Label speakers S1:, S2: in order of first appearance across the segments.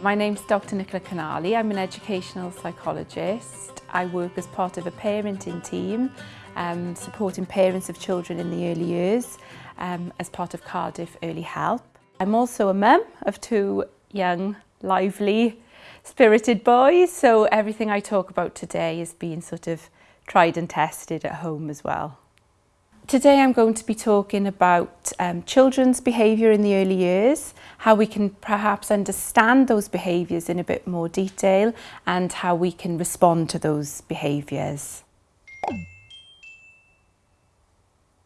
S1: My name's Dr Nicola Canali. I'm an educational psychologist. I work as part of a parenting team um, supporting parents of children in the early years um, as part of Cardiff Early Help. I'm also a mum of two young, lively, spirited boys, so everything I talk about today is being sort of tried and tested at home as well. Today I'm going to be talking about um, children's behaviour in the early years, how we can perhaps understand those behaviours in a bit more detail and how we can respond to those behaviours.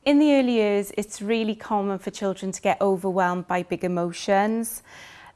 S1: In the early years, it's really common for children to get overwhelmed by big emotions.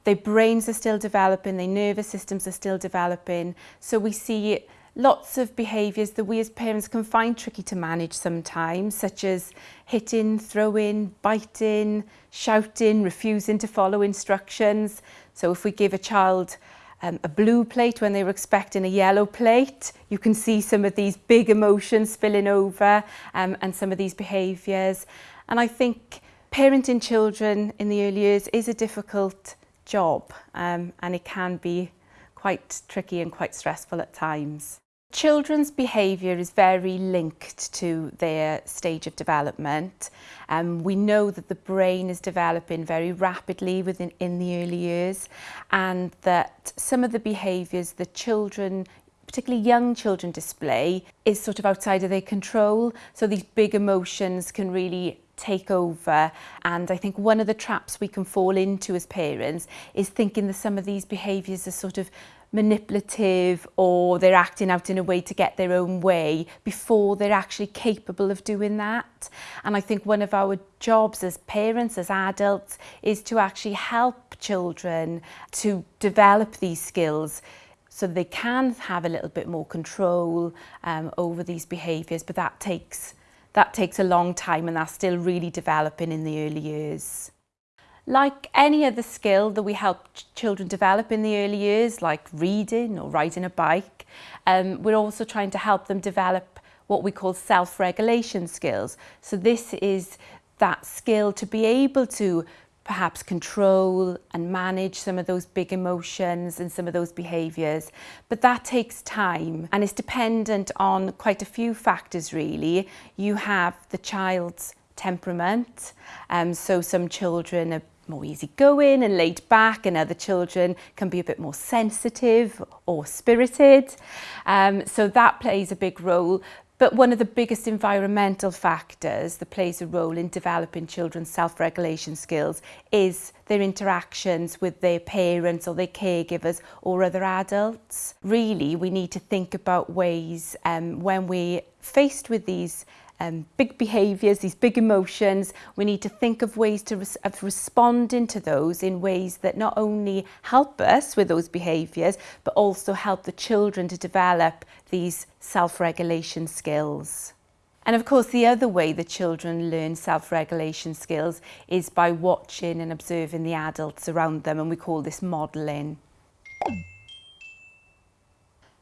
S1: Their brains are still developing, their nervous systems are still developing, so we see lots of behaviours that we as parents can find tricky to manage sometimes, such as hitting, throwing, biting, shouting, refusing to follow instructions. So if we give a child um, a blue plate when they were expecting a yellow plate, you can see some of these big emotions spilling over um, and some of these behaviours. And I think parenting children in the early years is a difficult job um, and it can be quite tricky and quite stressful at times. Children's behaviour is very linked to their stage of development. Um, we know that the brain is developing very rapidly within in the early years and that some of the behaviours that children particularly young children display is sort of outside of their control so these big emotions can really take over and I think one of the traps we can fall into as parents is thinking that some of these behaviours are sort of manipulative or they're acting out in a way to get their own way before they're actually capable of doing that. And I think one of our jobs as parents, as adults, is to actually help children to develop these skills so they can have a little bit more control um, over these behaviours, but that takes that takes a long time and that's still really developing in the early years. Like any other skill that we help ch children develop in the early years, like reading or riding a bike, um, we're also trying to help them develop what we call self-regulation skills. So this is that skill to be able to perhaps control and manage some of those big emotions and some of those behaviours. But that takes time and it's dependent on quite a few factors really. You have the child's temperament. Um, so some children are more easygoing and laid back and other children can be a bit more sensitive or spirited. Um, so that plays a big role. But one of the biggest environmental factors that plays a role in developing children's self-regulation skills is their interactions with their parents or their caregivers or other adults. Really, we need to think about ways um, when we're faced with these um, big behaviours, these big emotions. We need to think of ways to res of responding to those in ways that not only help us with those behaviours, but also help the children to develop these self-regulation skills. And of course, the other way that children learn self-regulation skills is by watching and observing the adults around them, and we call this modelling.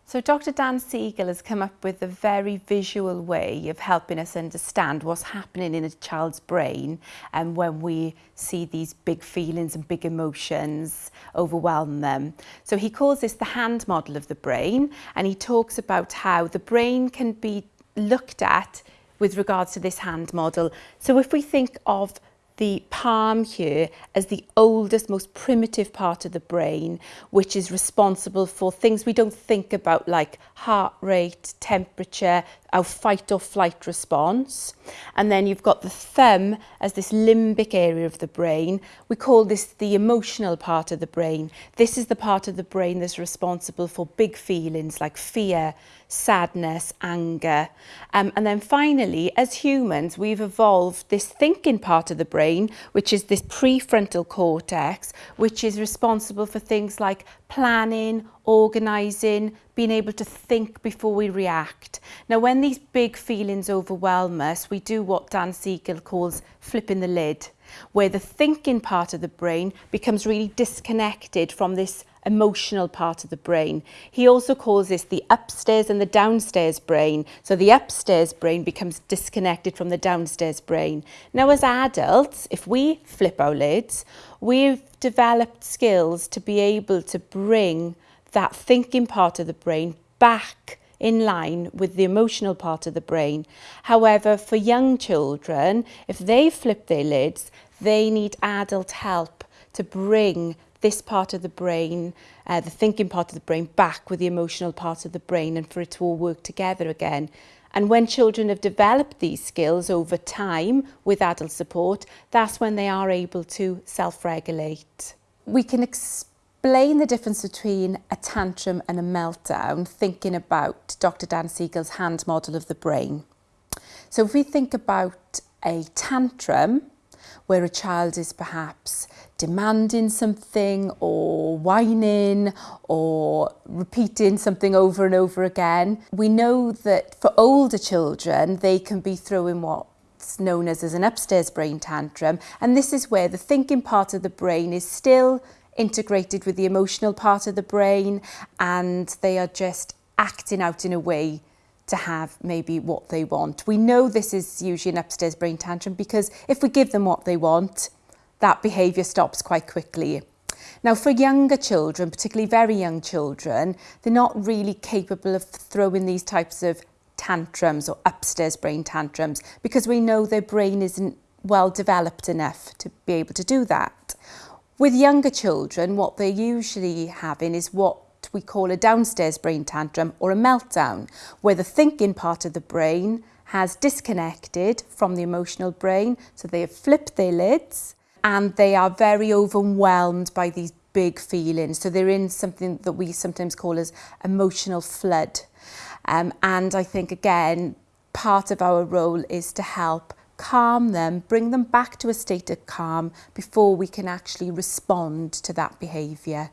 S1: So Dr Dan Siegel has come up with a very visual way of helping us understand what's happening in a child's brain and um, when we see these big feelings and big emotions overwhelm them. So he calls this the hand model of the brain and he talks about how the brain can be looked at with regards to this hand model. So if we think of the palm here as the oldest, most primitive part of the brain, which is responsible for things we don't think about like heart rate, temperature, our fight or flight response. And then you've got the thumb as this limbic area of the brain. We call this the emotional part of the brain. This is the part of the brain that's responsible for big feelings like fear, sadness, anger. Um, and then finally, as humans, we've evolved this thinking part of the brain, which is this prefrontal cortex, which is responsible for things like planning, organising, being able to think before we react. Now, when these big feelings overwhelm us, we do what Dan Siegel calls flipping the lid. where the thinking part of the brain becomes really disconnected from this emotional part of the brain. He also calls this the upstairs and the downstairs brain. So the upstairs brain becomes disconnected from the downstairs brain. Now as adults, if we flip our lids, we've developed skills to be able to bring that thinking part of the brain back in line with the emotional part of the brain. However, for young children, if they flip their lids, they need adult help to bring this part of the brain, uh, the thinking part of the brain, back with the emotional part of the brain and for it to all work together again. And when children have developed these skills over time with adult support, that's when they are able to self-regulate. We can explain the difference between a tantrum and a meltdown thinking about Dr. Dan Siegel's hand model of the brain. So if we think about a tantrum, where a child is perhaps demanding something or whining or repeating something over and over again. We know that for older children, they can be throwing what's known as, as an upstairs brain tantrum. And this is where the thinking part of the brain is still integrated with the emotional part of the brain and they are just acting out in a way to have maybe what they want. We know this is usually an upstairs brain tantrum because if we give them what they want, that behaviour stops quite quickly. Now for younger children, particularly very young children, they're not really capable of throwing these types of tantrums or upstairs brain tantrums because we know their brain isn't well developed enough to be able to do that. With younger children, what they're usually having is what we call a downstairs brain tantrum or a meltdown, where the thinking part of the brain has disconnected from the emotional brain, so they have flipped their lids and they are very overwhelmed by these big feelings. So they're in something that we sometimes call as emotional flood. Um, and I think, again, part of our role is to help calm them, bring them back to a state of calm before we can actually respond to that behaviour.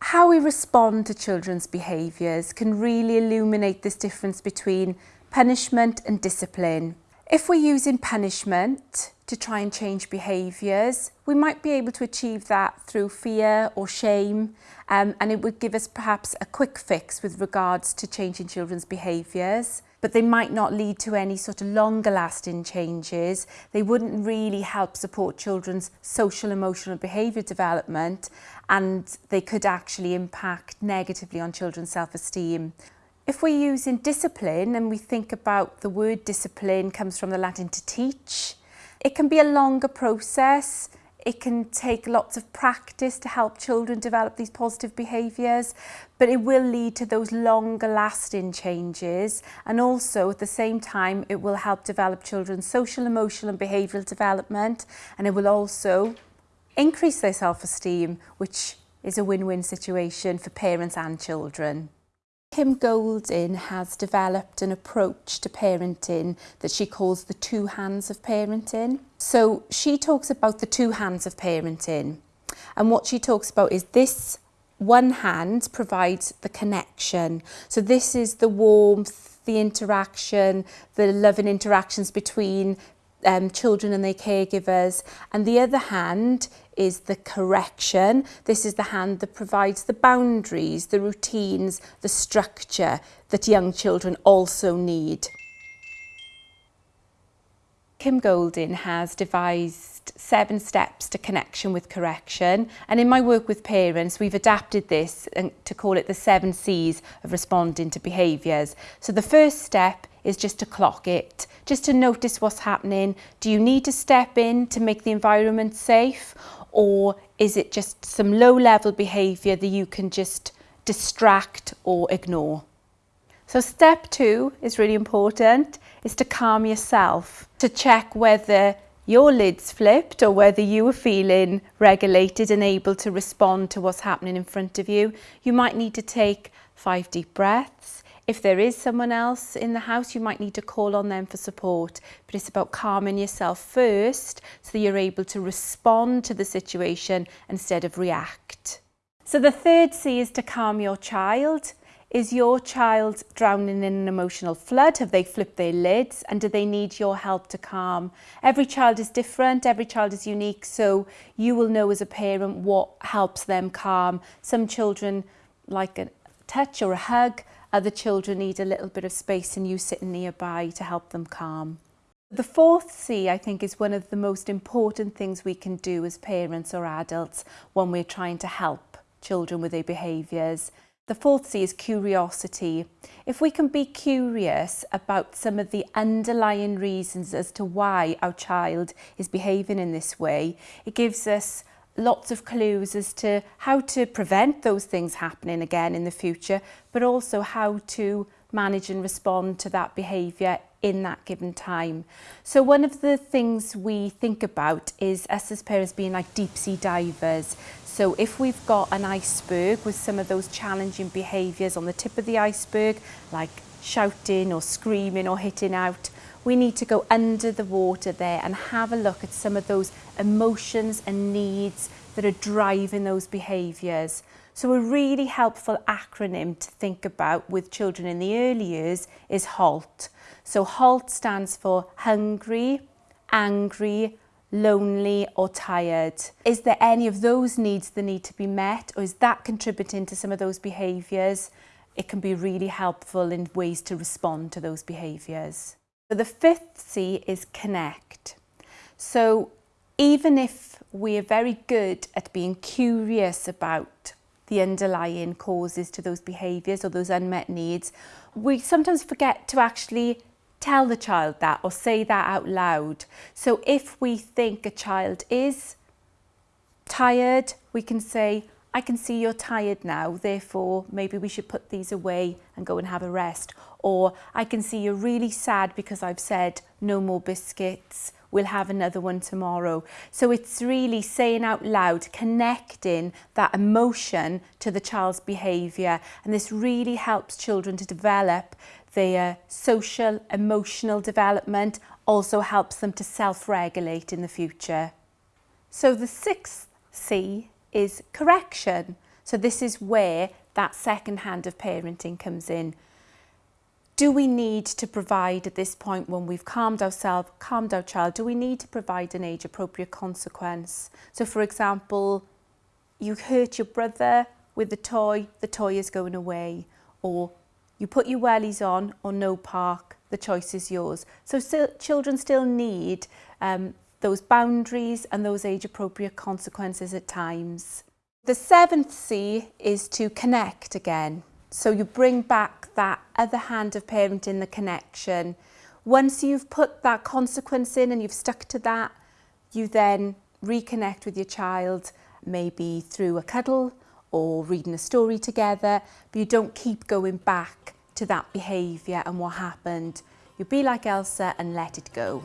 S1: How we respond to children's behaviours can really illuminate this difference between punishment and discipline. If we're using punishment to try and change behaviours, we might be able to achieve that through fear or shame um, and it would give us perhaps a quick fix with regards to changing children's behaviours but they might not lead to any sort of longer lasting changes. They wouldn't really help support children's social, emotional behaviour development and they could actually impact negatively on children's self-esteem. If we're using discipline and we think about the word discipline comes from the Latin to teach, it can be a longer process. It can take lots of practice to help children develop these positive behaviours, but it will lead to those longer lasting changes. And also at the same time, it will help develop children's social, emotional and behavioural development. And it will also increase their self-esteem, which is a win-win situation for parents and children. Kim Golding has developed an approach to parenting that she calls the two hands of parenting. So she talks about the two hands of parenting and what she talks about is this one hand provides the connection. So this is the warmth, the interaction, the loving interactions between um, children and their caregivers. And the other hand is the correction. This is the hand that provides the boundaries, the routines, the structure that young children also need. Kim Golding has devised seven steps to connection with correction and in my work with parents we've adapted this to call it the seven C's of responding to behaviours. So the first step is just to clock it, just to notice what's happening. Do you need to step in to make the environment safe or is it just some low level behaviour that you can just distract or ignore? So step two is really important, is to calm yourself, to check whether your lid's flipped or whether you are feeling regulated and able to respond to what's happening in front of you. You might need to take five deep breaths. If there is someone else in the house, you might need to call on them for support. But it's about calming yourself first so that you're able to respond to the situation instead of react. So the third C is to calm your child Is your child drowning in an emotional flood? Have they flipped their lids? And do they need your help to calm? Every child is different, every child is unique, so you will know as a parent what helps them calm. Some children like a touch or a hug, Other children need a little bit of space and you sitting nearby to help them calm. The fourth C, I think, is one of the most important things we can do as parents or adults when we're trying to help children with their behaviours. The fourth C is curiosity. If we can be curious about some of the underlying reasons as to why our child is behaving in this way, it gives us lots of clues as to how to prevent those things happening again in the future, but also how to manage and respond to that behaviour in that given time. So one of the things we think about is us as parents being like deep sea divers. So if we've got an iceberg with some of those challenging behaviours on the tip of the iceberg, like shouting or screaming or hitting out, we need to go under the water there and have a look at some of those emotions and needs that are driving those behaviours. So a really helpful acronym to think about with children in the early years is HALT. So HALT stands for hungry, angry, lonely or tired. Is there any of those needs that need to be met or is that contributing to some of those behaviours? It can be really helpful in ways to respond to those behaviours. The fifth C is connect. So even if we are very good at being curious about the underlying causes to those behaviours or those unmet needs, we sometimes forget to actually tell the child that or say that out loud. So if we think a child is tired, we can say, I can see you're tired now, therefore maybe we should put these away and go and have a rest. Or I can see you're really sad because I've said no more biscuits we'll have another one tomorrow. So it's really saying out loud, connecting that emotion to the child's behaviour. And this really helps children to develop their social, emotional development, also helps them to self-regulate in the future. So the sixth C is correction. So this is where that second hand of parenting comes in do we need to provide at this point when we've calmed ourselves, calmed our child, do we need to provide an age appropriate consequence? So for example, you hurt your brother with the toy, the toy is going away. Or you put your wellies on or no park, the choice is yours. So still, children still need um, those boundaries and those age appropriate consequences at times. The seventh C is to connect again. So you bring back that other hand of parenting, the connection. Once you've put that consequence in and you've stuck to that, you then reconnect with your child, maybe through a cuddle or reading a story together, but you don't keep going back to that behaviour and what happened. You be like Elsa and let it go.